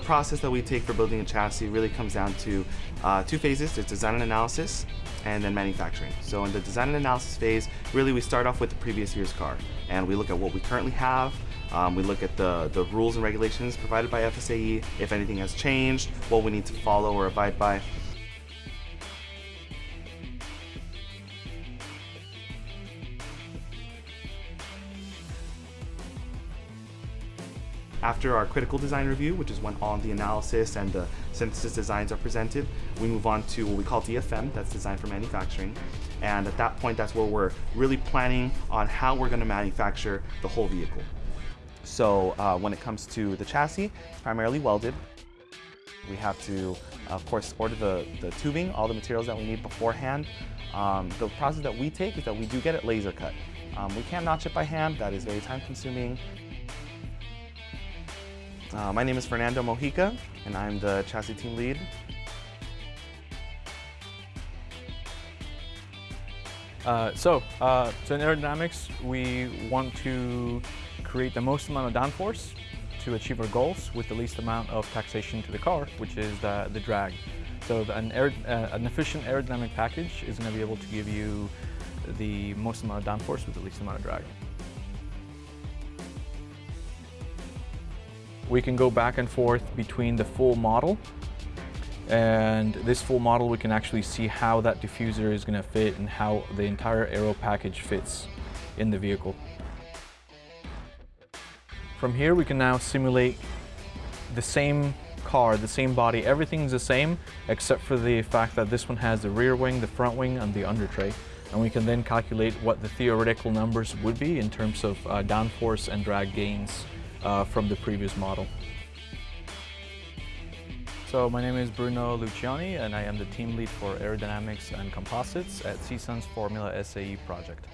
process that we take for building a chassis really comes down to uh, two phases. There's design and analysis and then manufacturing. So in the design and analysis phase, really we start off with the previous year's car and we look at what we currently have, um, we look at the, the rules and regulations provided by FSAE, if anything has changed, what we need to follow or abide by. After our critical design review, which is when all the analysis and the synthesis designs are presented, we move on to what we call DFM, that's design for manufacturing. And at that point, that's where we're really planning on how we're gonna manufacture the whole vehicle. So uh, when it comes to the chassis, primarily welded. We have to, of course, order the, the tubing, all the materials that we need beforehand. Um, the process that we take is that we do get it laser cut. Um, we can't notch it by hand, that is very time consuming. Uh, my name is Fernando Mojica, and I'm the chassis team lead. Uh, so, uh, so in aerodynamics, we want to create the most amount of downforce to achieve our goals with the least amount of taxation to the car, which is the, the drag. So an, aer uh, an efficient aerodynamic package is going to be able to give you the most amount of downforce with the least amount of drag. We can go back and forth between the full model and this full model we can actually see how that diffuser is going to fit and how the entire aero package fits in the vehicle. From here we can now simulate the same car, the same body, everything's the same except for the fact that this one has the rear wing, the front wing and the under tray. And we can then calculate what the theoretical numbers would be in terms of uh, downforce and drag gains uh, from the previous model. So my name is Bruno Luciani and I am the team lead for aerodynamics and composites at CSUN's Formula SAE project.